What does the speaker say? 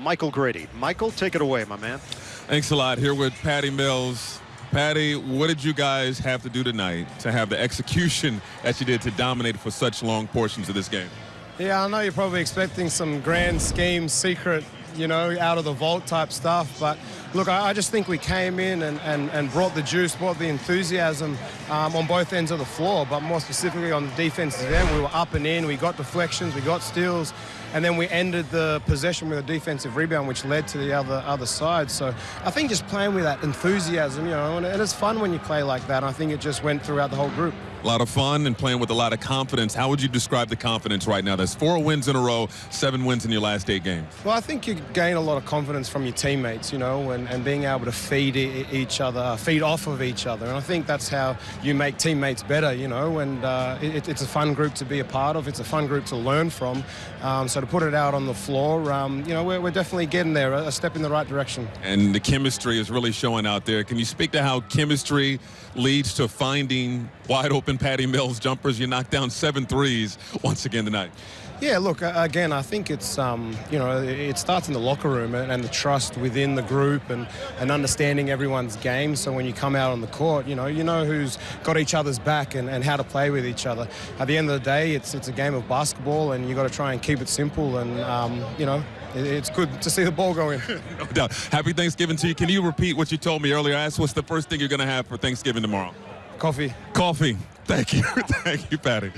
Michael Grady. Michael, take it away, my man. Thanks a lot. Here with Patty Mills. Patty, what did you guys have to do tonight to have the execution that you did to dominate for such long portions of this game? Yeah, I know you're probably expecting some grand scheme, secret, you know, out of the vault type stuff. But look, I, I just think we came in and, and, and brought the juice, brought the enthusiasm um, on both ends of the floor, but more specifically on the defensive end. We were up and in, we got deflections, we got steals, and then we ended the possession with a defensive rebound, which led to the other other side. So I think just playing with that enthusiasm, you know, and, and it's fun when you play like that. I think it just went throughout the whole group. A lot of fun and playing with a lot of confidence. How would you describe the confidence right now? There's four wins in a row, seven wins in your last eight games. Well, I think you gain a lot of confidence from your teammates, you know, and, and being able to feed each other, feed off of each other. And I think that's how you make teammates better, you know, and uh, it, it's a fun group to be a part of. It's a fun group to learn from. Um, so to put it out on the floor, um, you know, we're, we're, definitely getting there, a step in the right direction. And the chemistry is really showing out there. Can you speak to how chemistry leads to finding wide open Patty Mills jumpers? You knocked down seven threes once again tonight. Yeah, look, again, I think it's, um, you know, it starts in the locker room and the trust within the group and, and understanding everyone's game. So when you come out on the court, you know, you know who's got each other's back and, and how to play with each other. At the end of the day, it's, it's a game of basketball and you've got to try and keep it simple and, um, you know, it's good to see the ball going. no doubt. Happy Thanksgiving to you. Can you repeat what you told me earlier? I asked what's the first thing you're going to have for Thanksgiving tomorrow? Coffee. Coffee. Thank you. Thank you, Patty.